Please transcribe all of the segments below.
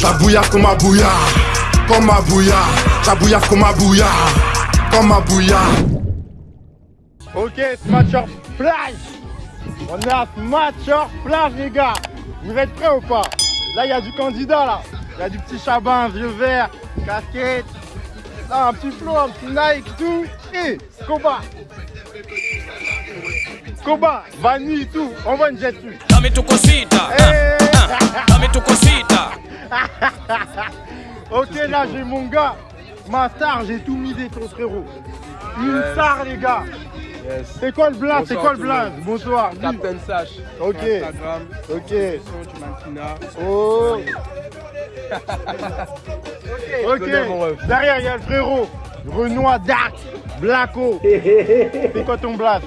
J'abouillave comme ma bouilla, comme ma bouilla. J'abouillave comme ma bouilla, comme ma bouilla. Ok, Smatcher Plage On est à Smatcher Plage les gars. Vous êtes prêts ou pas? Là il y a du candidat là. Il y a du petit chabin, vieux vert, casquette. Là un petit flow, un petit Nike, tout. Et Koba Koba, Vanille, tout Envoie une jet dessus Dame tu cosita, Eh. Dame tu cosita. Ok là j'ai mon gars Ma star, j'ai tout misé sur le frérot. Une star les gars. C'est quoi le blaze C'est quoi le blaze Bonsoir. Captain Sash. Ok. Instagram. Ok. Oh. Ok, derrière il y a le frérot. Renoir Dark. Blacko C'est quoi ton blast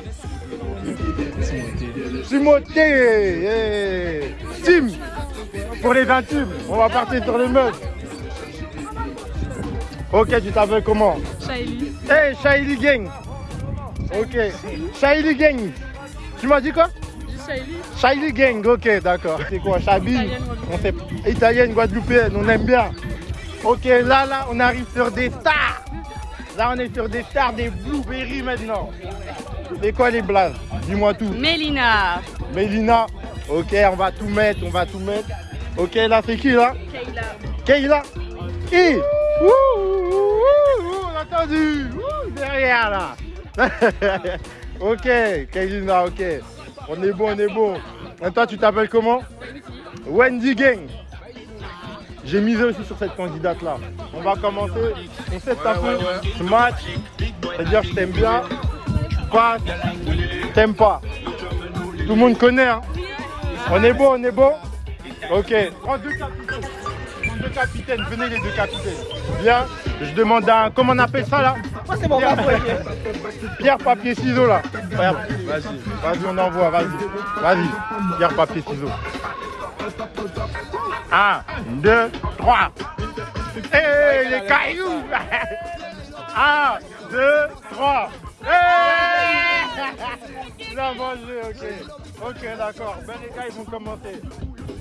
Timothée yeah. Tim Pour les intimes, on va partir sur les meufs Ok, tu t'appelles comment? Shaili. Hey, Shaili Gang Ok, Shaili Gang Tu m'as dit quoi? Shaili. Shaili Gang, ok, d'accord. C'est quoi, Chabi Italienne, On sait Italienne, Guadeloupéenne, on aime bien. Ok, là, là, on arrive sur des stars. Là, on est sur des stars, des blueberries maintenant. C'est quoi les blagues? Dis-moi tout. Mélina. Mélina, ok, on va tout mettre, on va tout mettre. Ok, là, c'est qui là? Kayla. Kayla Qui Ouh, ouh, ouh, ouh, on a entendu Ouh, Derrière là Ok, Kaylina, ok. On est bon, on est bon. Et toi, tu t'appelles comment? Wendy Gang. J'ai misé aussi sur cette candidate là. On va commencer. On sait peu ce match. C'est-à-dire, je t'aime bien. Tu passes. T'aimes pas. Tout le monde connaît. Hein on est bon, on est bon Ok. Prends deux capitaines. Prends deux capitaines. Venez les deux capitaines. Bien. Je demande un. Comment on appelle ça là? C'est bon, Pierre, Pierre, papier, ciseaux là. Vas-y, vas-y, on envoie, vas-y. Vas-y. Pierre, papier, ciseaux. 1, 2, 3. Hey, les cailloux 1, 2, 3. Hey Il a mangé, ok. Ok, d'accord. Ben les gars, ils vont commenter.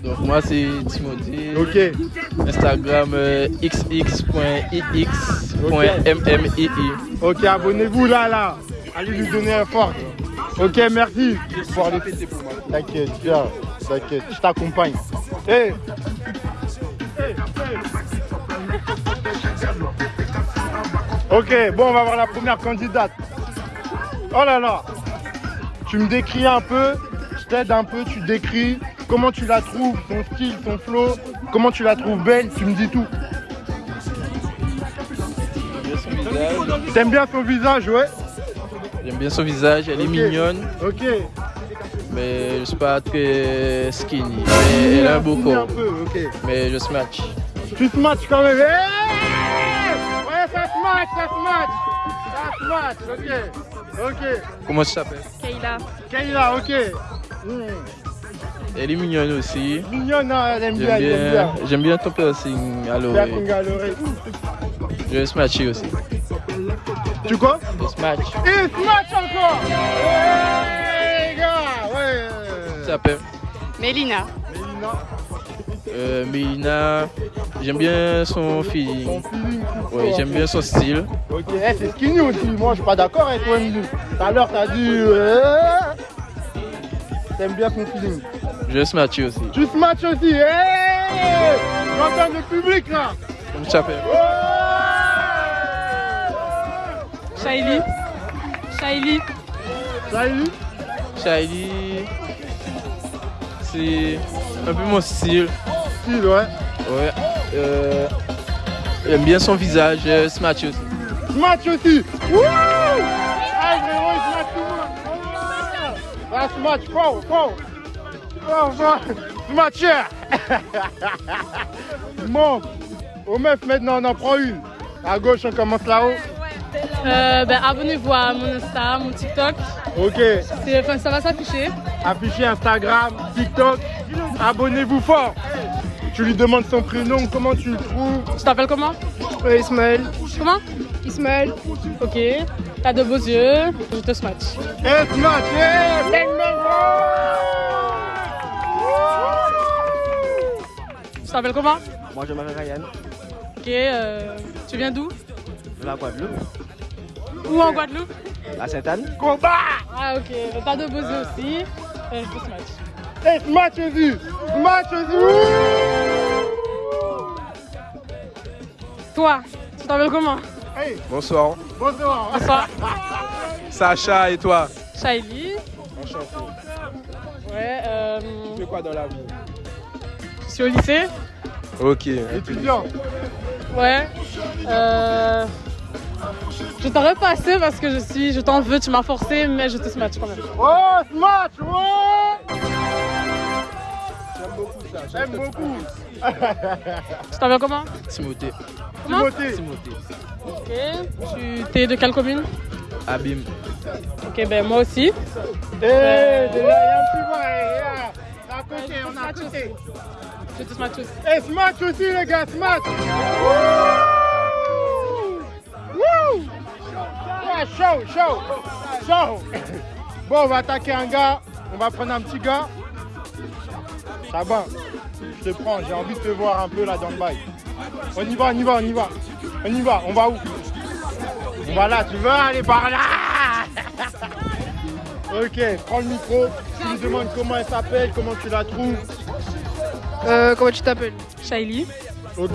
Donc moi c'est Timothée. Ok. Instagram euh, xx.ix.mmii. Ok, abonnez-vous là, là. Allez lui donner un fort. Ok, merci. Pour aller fêter pour moi. T'inquiète, viens. T'inquiète, je t'accompagne. Hey. Hey, hey. Ok, bon, on va voir la première candidate. Oh là là. Tu me décris un peu, je t'aide un peu, tu décris comment tu la trouves, son style, son flow, comment tu la trouves belle, tu me dis tout. T'aimes bien son visage, ouais? J'aime bien son visage, elle est mignonne, Ok. mais je suis pas très skinny. Mais elle a un beau Finis un corps. peu, ok. Mais je smash. Tu matches quand même. Hey match, ok. Ok. Comment tu t'appelles Kayla. Kayla, ok. Hmm. Elle est mignonne aussi. Mignonne, hein, elle aime bien, J'aime elle aime bien, bien. j'aime bien ton piercing à l'oreille. Je vais smatcher aussi. Tu quoi Je smash. Et se match encore Ouais, les gars, ouais. Tu t'appelles Mélina. Mélina, euh, Mélina. J'aime bien son feeling. Ouais, ça. j'aime bien son style. Ok, eh, c'est skinny aussi. Moi, je suis pas d'accord avec toi, Emily. Tout à l'heure, t'as dit. euh, T'aimes bien son feeling. Je vais smatcher aussi. Tu se matches aussi. Hey J'entends le public là. Comment tu t'appelles Shaili. Shaili. Salut. Shiley, c'est un peu mon style. Style, ouais. Ouais. Euh, J'aime bien son visage, euh, smatch aussi. Smash aussi. Wouh Ah, frérot, il smash tout le monde. Ah, smash, fort, fort. Fort, fort. Smasher. Bon, aux meufs maintenant, on en prend une. À gauche, on commence là-haut. Euh, ben, abonnez-vous à mon Insta, mon TikTok. Ok, Enfin, ça va s'afficher. affichez Instagram, TikTok. Abonnez-vous fort. Tu lui demandes son prénom, comment tu le trouves Tu t'appelles comment Euh, Ismaël. Comment Ismaël. Ok. T'as de beaux yeux. Je te smatch. Smash, bang, bang, Tu t'appelles comment Moi, je m'appelle Ryan, Ok, euh, tu viens d'où de la Guadeloupe, Où en Guadeloupe à Sainte-Anne. Combat Ah ok, t'as de bosser aussi. Euh, je ce match. Hey, smash aussi Smash aussi Toi, tu t'appelles comment Hey, Bonsoir. bonsoir Bonsoir. Sacha et toi Shaili. Enchanté. Ouais, euh, Tu fais quoi dans la vie je suis au lycée. Ok. Étudiant Ouais. Euh, je t'aurais passé parce que je suis, je t'en veux, tu m'as forcé, mais je te smash quand même. Oh, smash Ouais J'aime beaucoup Tu t'appelles comment Timothée. Timothée. Ok. Tu t'es de quelle commune? Abim. Ok, ben moi aussi. Eh, déjà, il y a un eh, là. À côté, on est à côté Je te smash aussi. Et smash aussi les gars, Wouh Ouais, chaud, chaud, chaud Bon, on va attaquer un gars, on va prendre un petit gars. Chaban, je te prends, j'ai envie de te voir un peu là dans le bail. On y va, on y va, on y va. On y va, on va où? On va là, tu veux aller par là? Ok, prends le micro, tu lui demandes comment elle s'appelle, comment tu la trouves. Euh, comment tu t'appelles? Shaili. Ok.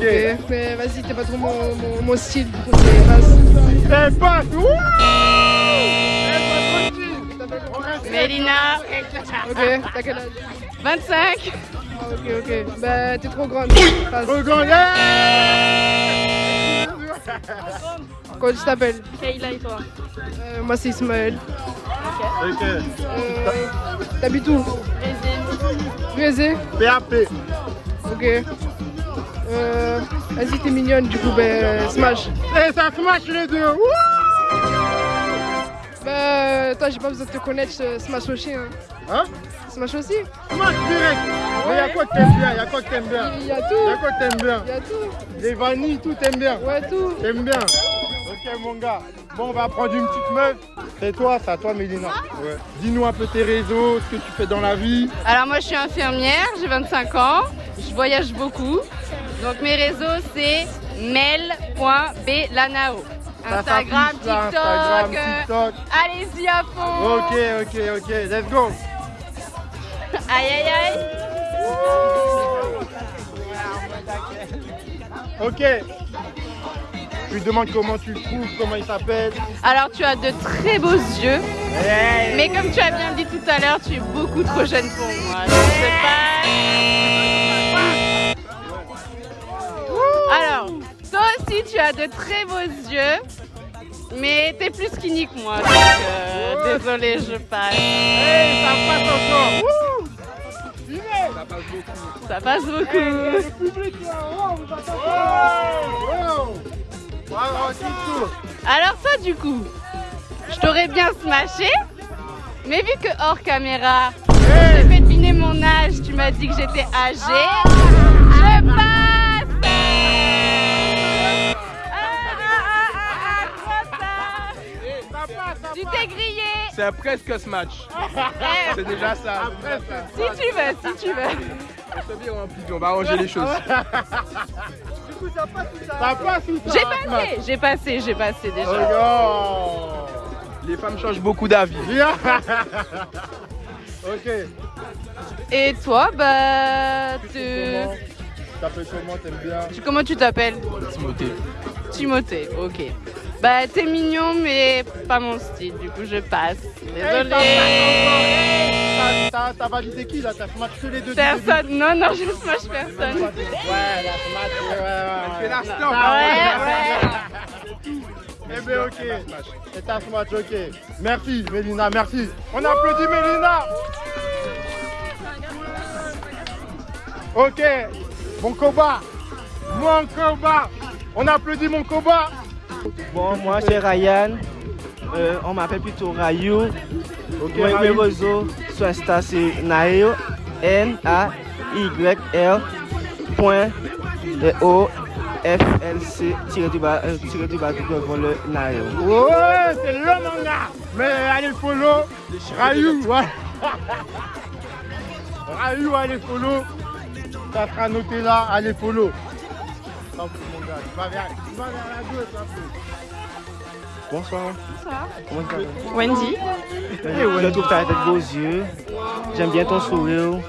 Mais vas-y, t'es pas trop mon, mon, mon style, du coup, c'est passe. Wouh Mélina, Ok, t'as quel âge? 25. Ok, ok. Bah, t'es trop grande. Trop grand, yeah Comment tu t'appelles Kayla et toi Euh, Moi, c'est Ismaël. Ok. Euh, T'habites où Brésil PAP. Ok. Euh, vas-y, t'es mignonne, du coup, ben, smash. Et ça smash les deux. Wouh Bah, toi, j'ai pas besoin de te connaître, smash aussi. Hein. Hein Smash aussi Smash direct. Mais y'a quoi que t'aimes bien Y'a quoi que t'aimes bien? Il y a Y'a tout. quoi que t'aimes bien? Il y a tout. Les vanilles, tout t'aimes bien? Ouais, tout. T'aimes bien? Ok mon gars. Bon on va prendre une petite meuf. C'est toi, c'est à toi Mélina. Ouais. Dis-nous un peu tes réseaux, ce que tu fais dans la vie. Alors moi je suis infirmière, j'ai 25 ans, je voyage beaucoup. Donc mes réseaux c'est mel.blanao. Instagram, TikTok, Instagram, euh, TikTok. allez-y à fond. Ok, ok, ok. Let's go. Aïe aïe aïe. Ok. Tu lui demandes comment tu le trouves, comment il s'appelle. Alors tu as de très beaux yeux, mais comme tu as bien dit tout à l'heure, tu es beaucoup trop jeune pour moi. Je sais pas. Alors, toi aussi tu as de très beaux yeux, mais t'es plus skinny que moi. Donc, euh, désolée, je passe. Hey, ça passe encore. Ça passe beaucoup. Le public là, wow, vous attendez. Wow, wow. Wow, petit tour. Alors toi du coup, je t'aurais bien smashé, mais vu que hors caméra, j'ai fait deviner mon âge, tu m'as dit que j'étais âgée, je passe C'est presque ce match. C'est déjà ça. Après, Si tu veux, si tu veux. On se rempli, on va arranger les choses. ça passe ou ça J'ai passe passé, j'ai passé, j'ai passé déjà. Regarde. Les femmes changent beaucoup d'avis. Ok. Et toi, bah, Tu t'appelles comment T'aimes bien tu- comment tu t'appelles Timothée. Timothée, ok. Bah t'es mignon mais pas mon style, du coup je passe. Désolée. Hey, t'as- T'as t'as validé qui là? T'as smash que les deux Personne, non, non, je smash début personne. Ouais, la smash, ouais, ouais, fait la ouais. star. Ah ouais, ouais. Eh bien, ok. C'est ta smash, ok. Merci, Mélina, merci. On applaudit Mélina. Ok. Mon combat. Mon combat. On applaudit mon combat. Bon, moi, c'est Ryan. Euh, on m'appelle plutôt Rayou. Ok, Mes- Mes réseaux sur Insta, c'est Nayo. N-A-Y-L. Point. euh, O. F. L. C. Tiré du bas. euh, Tiré du bas devant le Nayo. Ouais, c'est le manga. Mais allez follow. Rayou, ouais. Rayou, allez follow. Ça sera noté là, allez follow. Bonsoir. Bonsoir. Comment tu t'appelles Wendy. Je trouve que t'as des beaux yeux. J'aime bien ton sourire.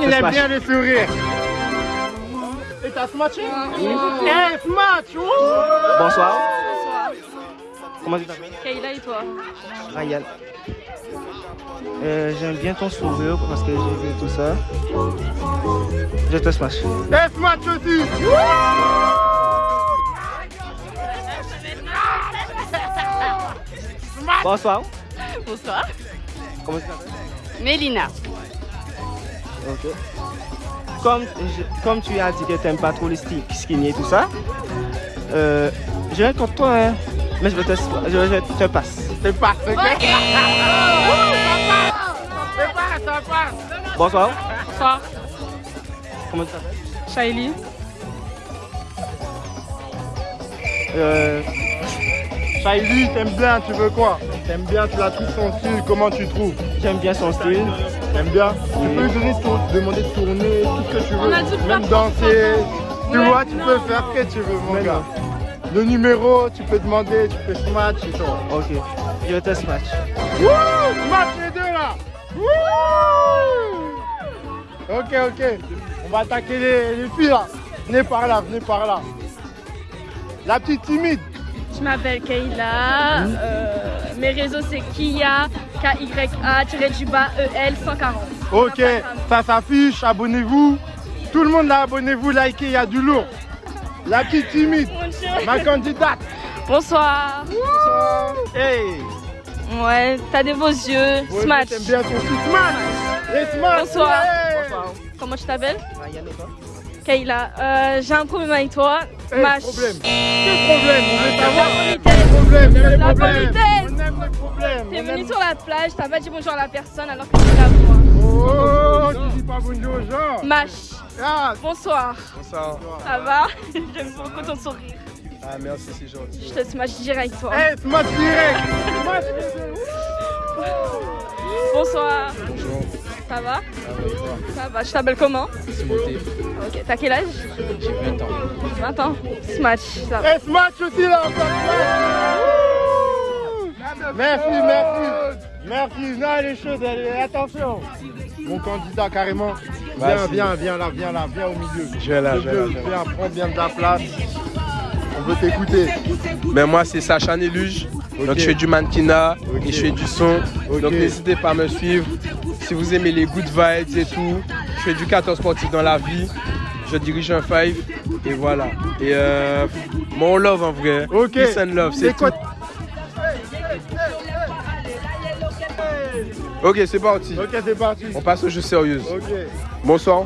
Il aime bien les sourires. Et t'as smatché Eh, smatch Bonsoir. Bonsoir. Comment tu t'appelles? Kayla et toi Ryan. Euh, J'aime bien ton sourire parce que j'ai vu tout ça. Je te smash. Smatch aussi Bonsoir. Bonsoir. Comment tu t'appelles? Mélina. Ok. Comme, je- comme tu as dit que tu n'aimes pas trop les sti- skinny et tout ça, euh, je vais contre toi, hein, mais je vais te, je vais te passe. C'est pas, c'est clair C'est pas, ça passe Bonsoir. Bonsoir. Comment tu t'appelles Shaili. Euh... Shaili, t'aimes bien, tu veux quoi? T'aimes bien, tu la trouves son style, comment tu trouves? J'aime bien son style. T'aimes bien? Tu peux lui donner demander de tourner, tout ce que tu veux. Même danser. Tu Ouais, vois, tu non. peux faire ce que tu veux, mon Mais gars. Le numéro, tu peux demander, tu peux smash et tout. Ok. Je te smash. Wouh Smash les deux Ok, ok. On va attaquer les, les filles là. Venez par là, venez par là. La petite timide. Je m'appelle Kayla. euh, mes réseaux c'est Kia, K-Y-A-du-bas E-L 140. Ok, ça s'affiche, abonnez-vous. Tout le monde là, abonnez-vous, likez, il y a du lourd. La petite timide, ma candidate. Bonsoir. Hey Ouais, t'as des beaux yeux. Ouais, Smash. T'aimes bien ton smash Les smash Bonsoir. hey Comment tu t'appelles? Toi Kayla. Euh, J'ai un problème avec toi. Hey, Smash. problème Quel problème? On veut La savoir politesse. Problème, quel La problème? politesse. On aime les problèmes T'es venu aime- sur la plage, t'as pas dit bonjour à la personne alors que tu la vois. Oh, tu dis pas bonjour aux gens Smash. Ah, Bonsoir. Bonsoir. Ça va? J'aime beaucoup ton sourire. Ah, merci, c'est gentil. Je te smash direct toi. hey, smash direct Smash. Bonsoir. Bonjour. Ça va? Toi? Ça va. Je t'appelle comment? Ok. T'as quel âge? J'ai 20 ans. 20 ans. Smash. Ça va. Hey, smash aussi là encore Merci, merci Merci, non elle est chaude, elle est... attention Mon candidat carrément Viens, viens, viens là, viens là, viens au milieu Je vais là, je vais là. Viens, prends bien de la place veut t'écouter Mais moi, c'est Sacha Néluge. Donc, je fais du mannequinat et je fais du son. Donc, n'hésitez pas à me suivre. Si vous aimez les good vibes et tout, je fais du 14 sportif dans la vie. Je dirige un five et voilà. Et euh, mon love en vrai. Ok. Peace and love, c'est tout. Ok, c'est parti. Ok, c'est parti On passe aux choses sérieuses. Ok Bonsoir.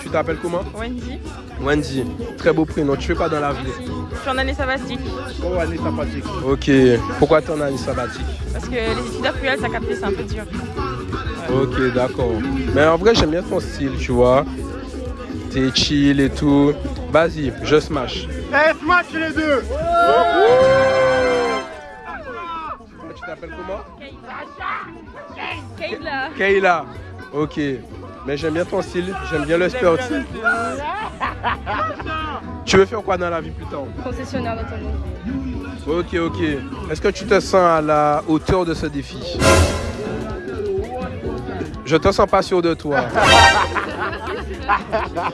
Tu t'appelles comment Wendy. Wendy. Très beau prénom. Tu fais quoi dans la vie Je suis en année sabbatique. Oh, année sympathique Ok. Pourquoi tu en as une sabbatique Parce que les études cruelles, ça capté, c'est un peu dur. Ok, d'accord. Mais en vrai, j'aime bien ton style, tu vois. T'es chill et tout. Vas-y, je smash. Hey, smash les deux Tu t'appelles comment Kayla. Kayla. Ok. Mais j'aime bien ton style, j'aime bien le sportif. Tu veux faire quoi dans la vie plus tard? Concessionnaire d'automobile. Ok, ok. Est-ce que tu te sens à la hauteur de ce défi? Je te sens pas sûr de toi.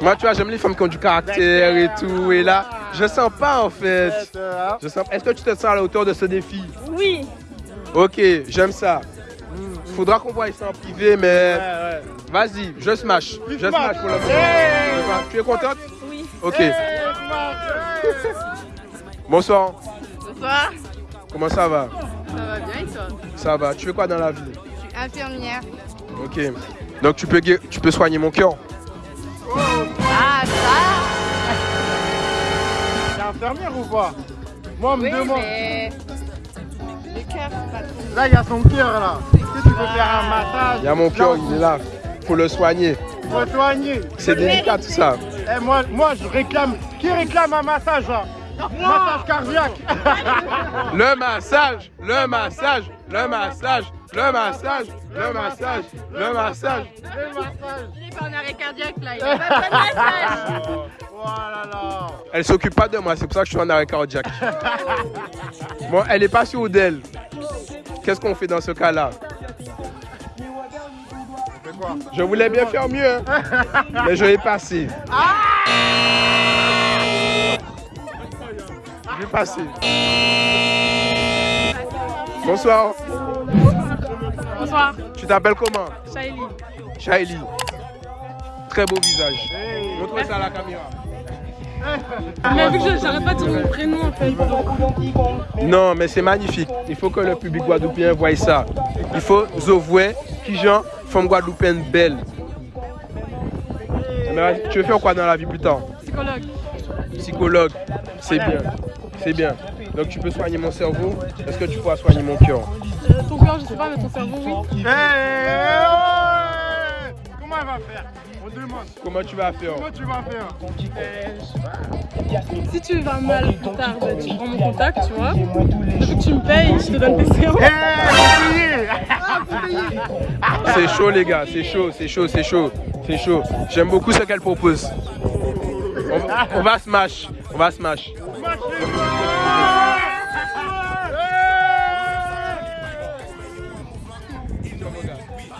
Moi, tu vois, j'aime les femmes qui ont du caractère et tout. Et là, je sens pas en fait. Je sens... Est-ce que tu te sens à la hauteur de ce défi? Oui. Ok, j'aime ça. Faudra qu'on voit ça en privé, mais ouais. vas-y, je smash. Je smash. pour le moment. Tu es contente Oui. Ok. Bonsoir. Bonsoir. Comment ça va? Ça va bien et toi? Ça va. Tu fais quoi dans la vie? Je suis infirmière. Ok. Donc tu peux, tu peux soigner mon cœur Ah, ça T'es infirmière ou pas Moi, on me Oui, demande. mais. Le cœur, c'est pas trop. Là, il y a son cœur là. Tu veux faire un massage? Il y a mon cœur, il est là. Faut le soigner. Faut soigner. C'est délicat tout ça. Eh, moi, moi, je réclame. Qui réclame un massage là Massage cardiaque. Le massage, le massage, le massage, le massage, le massage, le massage. Le massage. Il est pas en arrêt cardiaque là, il a pas de massage. Là. Elle s'occupe pas de moi, c'est pour ça que je suis en arrêt cardiaque. Bon, elle est pas sûre d'elle. Qu'est-ce qu'on fait dans ce cas-là? Je voulais bien faire mieux, hein. mais je vais passer. Je vais passer. Bonsoir. Bonsoir, Tu t'appelles comment? Shaili. Shaili. Très beau visage. Montre ça à la caméra. Mais vu que je- j'arrête pas de dire mon prénom en fait. Non, mais c'est magnifique. Il faut que le public guadeloupéen voie ça. Il faut Zovoué, qui gens femme guadeloupéenne belle. Mais tu veux faire quoi dans la vie plus tard Psychologue. Psychologue. C'est bien. C'est bien. Donc tu peux soigner mon cerveau. Est-ce que tu pourras soigner mon cœur Euh, ton cœur, je sais pas, mais ton cerveau, oui. Eh, Comment elle va faire On demande. Comment tu vas faire? Comment tu vas faire? Si tu vas mal plus tard, ben, tu prends mon contact, tu vois. Vu que tu me payes, je te donne tes séances. C'est chaud les gars, c'est chaud, c'est chaud, c'est chaud, c'est chaud. J'aime beaucoup ce qu'elle propose. On, on va smash, on va smash.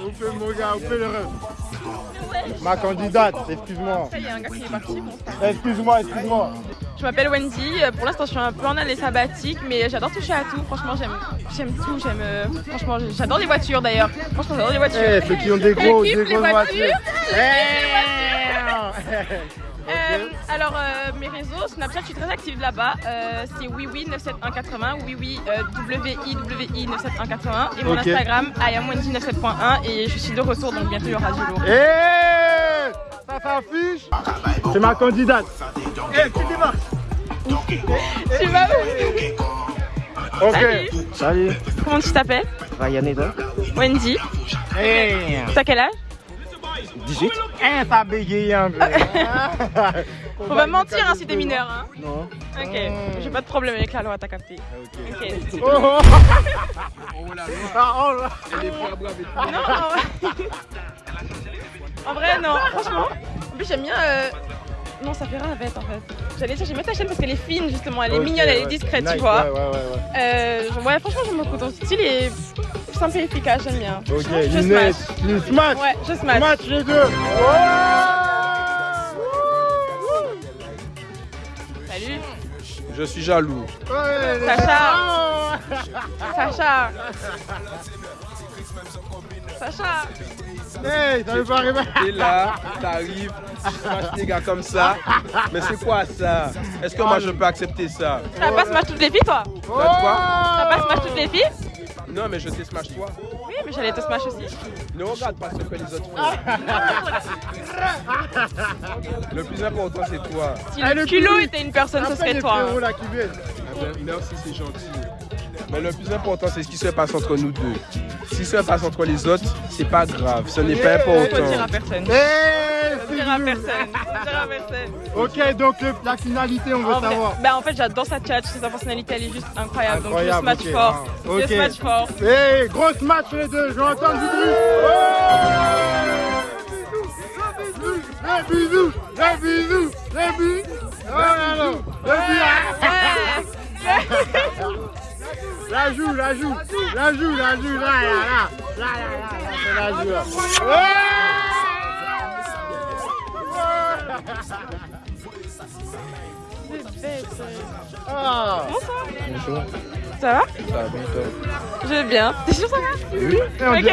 On fait mon gars, on fait le rêve. Ma candidate, excuse-moi. Il y a un gars qui est parti. bon. Excuse-moi, excuse-moi. Je m'appelle Wendy. Pour l'instant, je suis un peu en année sabbatique, mais j'adore toucher à tout. Franchement, j'aime, j'aime tout. J'aime, euh, franchement, j'adore les voitures d'ailleurs. Franchement, j'adore les voitures. Eh, ceux qui ont des gros, des grosses voitures. voitures. Euh, alors, euh, mes réseaux, Snapchat, je suis très active là-bas. Euh, c'est wiwi97180, wiwi, euh, WIWI 97180. Et mon Ok. Instagram, IamWendy97.1. Et je suis de retour, donc bientôt il y aura du lourd. Eh Ça s'affiche C'est ma candidate. Eh, qui démarre Tu vas où Ok. Salut. Salut. Comment tu t'appelles Ryan et toi Wendy. Eh T'as quel âge 18 Eh, ça bégaye un peu. Faut pas mentir hein, si t'es mineur. Hein. Non. Ok, j'ai pas de problème avec la loi, t'as capté. Ok. Oh, oh. Ah, oh, là. Non, en vrai- en vrai, non, franchement. En plus, j'aime bien. euh, Non, ça fait ravette en fait. J'allais dire, j'aime bien ta chaîne parce qu'elle est fine justement, elle est mignonne, elle est discrète, Nice, tu vois. Ouais, ouais, ouais. ouais. Euh, je- ouais, franchement, j'aime beaucoup ton style est simple et efficace, j'aime bien. Ok, je smash. tu smash. Ouais, je smash. Smash les deux. Salut, Je suis jaloux. Ouais, Sacha. Sacha. Sacha. Hey, ça veut pas arriver. Et là, t'arrives, tu smash les gars comme ça. Mais c'est quoi ça? Est-ce que moi je peux accepter ça? T'as pas smash toutes les filles, toi? Quoi? T'as pas smash toutes les filles? Non, mais je sais smash toi. Oui, mais j'allais te smash aussi. Ne regarde pas ce que les autres font. Le plus important, c'est toi. Si le le culot était une personne, ce serait toi. hein. Ah ben, Merci, c'est gentil. Mais le plus important, c'est ce qui se passe entre nous deux. Ce qui se passe entre les autres, c'est pas grave. Ce n'est pas Faut dire à important. Faut dire à personne. Faut dire à personne. Ok, donc le- la finalité, on veut En vrai, savoir. bah en fait j'adore sa chat, sa personnalité elle est juste incroyable, Incroyable, donc je smash ok. fort. Ah, smash fort. Eh, grosse match les deux, je entendre du bruit. Oh les bisous, les bisous, les bisous. Là là, les bisous. La joue, la joue, la joue, la joue, là, là, là, là, là, là, la joue. là. Bonsoir. Ça va Ça va bien, toi Je vais bien. T'es sûr ça va Oui. Ok ok.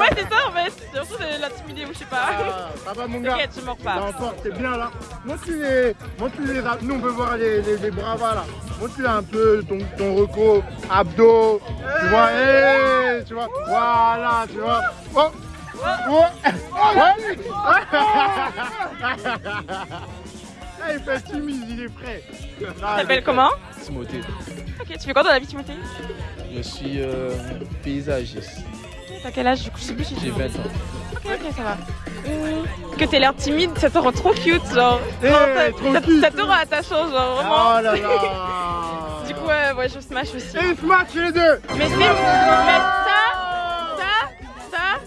Ouais c'est ça en fait. J'ai l'impression de l'intimider ou je sais pas. Ah, ça va mon gars T'inquiète, je mords pas. L'enfant, t'es bien là. Montre les, montre les. Nous, on veut voir les, les, les bravas là. Montre un peu ton, ton reco, abdos. Tu vois, hey, tu vois. Voilà, tu vois. Oh, oh, ouais. Ah, il fait timide, il est prêt. Tu t'appelles comment? Timothée. Ok, tu fais quoi dans la vie Timothée Je suis euh, paysagiste. T'as quel âge du coup Je sais plus si J'ai 20 ans. Ok ok ça va. Hum, Que t'aies l'air timide, ça te rend trop cute genre. Eh, Genre, ça- trop ça, cute. ça te rend attachant genre vraiment. Oh là là. Du coup ouais, ouais je smash aussi. Et smash les deux. Mais c'est ça, ça, ça,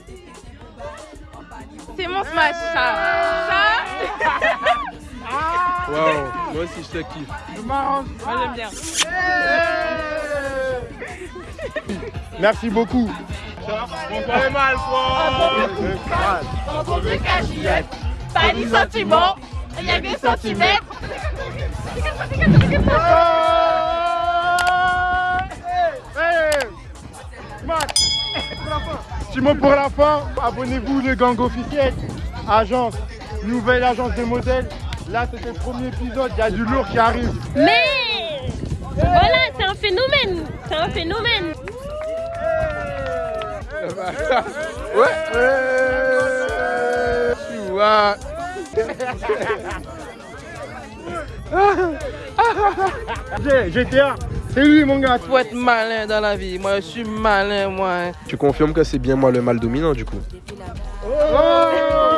c'est mon smash, ça, ça. Wow. Moi aussi, je te kiffe. Je m'arrange. Moi j'aime bien. Merci beaucoup. Entendu cachillette, pas ni sentiment, il y a que des centimètres. Petit mot pour la fin, abonnez-vous le gang officiel, agence, nouvelle agence de modèles. Là c'était le premier épisode, il y a du lourd qui arrive. Mais voilà, c'est un phénomène. C'est un phénomène. Ouais. Tu vois. GTA, c'est lui mon gars. Faut être malin dans la vie. Moi, je suis malin, moi. Tu confirmes que c'est bien moi le mal dominant du coup Oh